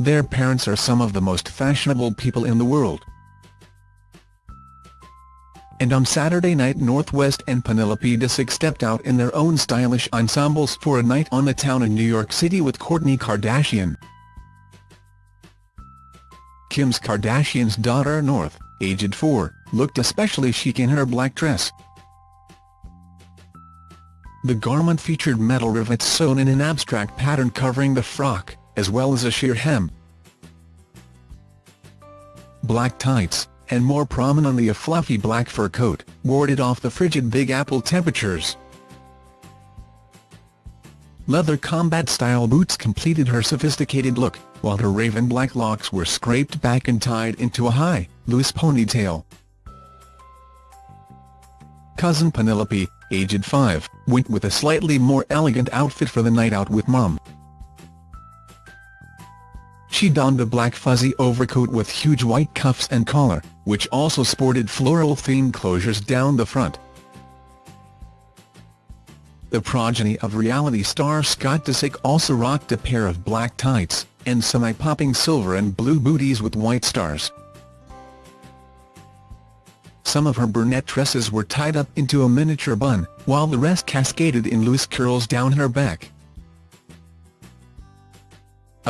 Their parents are some of the most fashionable people in the world. And on Saturday night North West and Penelope Disick stepped out in their own stylish ensembles for a night on the town in New York City with Kourtney Kardashian. Kim's Kardashian's daughter North, aged 4, looked especially chic in her black dress. The garment featured metal rivets sewn in an abstract pattern covering the frock, as well as a sheer hem. Black tights, and more prominently a fluffy black fur coat, warded off the frigid Big Apple temperatures. Leather combat-style boots completed her sophisticated look, while her raven black locks were scraped back and tied into a high, loose ponytail. Cousin Penelope, aged 5, went with a slightly more elegant outfit for the night out with mum. She donned a black fuzzy overcoat with huge white cuffs and collar, which also sported floral-themed closures down the front. The progeny of reality star Scott Disick also rocked a pair of black tights, and semi-popping silver and blue booties with white stars. Some of her brunette tresses were tied up into a miniature bun, while the rest cascaded in loose curls down her back.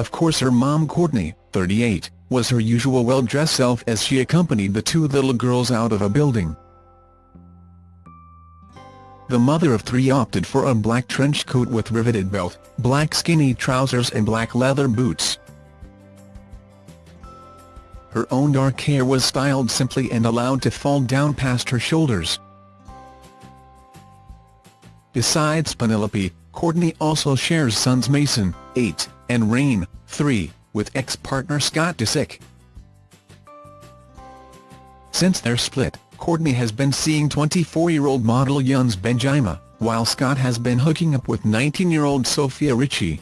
Of course her mom Kourtney, 38, was her usual well-dressed self as she accompanied the two little girls out of a building. The mother of three opted for a black trench coat with riveted belt, black skinny trousers and black leather boots. Her own dark hair was styled simply and allowed to fall down past her shoulders. Besides Penelope, Kourtney also shares sons Mason, 8, and Reign, 3, with ex-partner Scott Disick. Since their split, Kourtney has been seeing 24-year-old model Younes Bendjima, while Scott has been hooking up with 19-year-old Sofia Richie.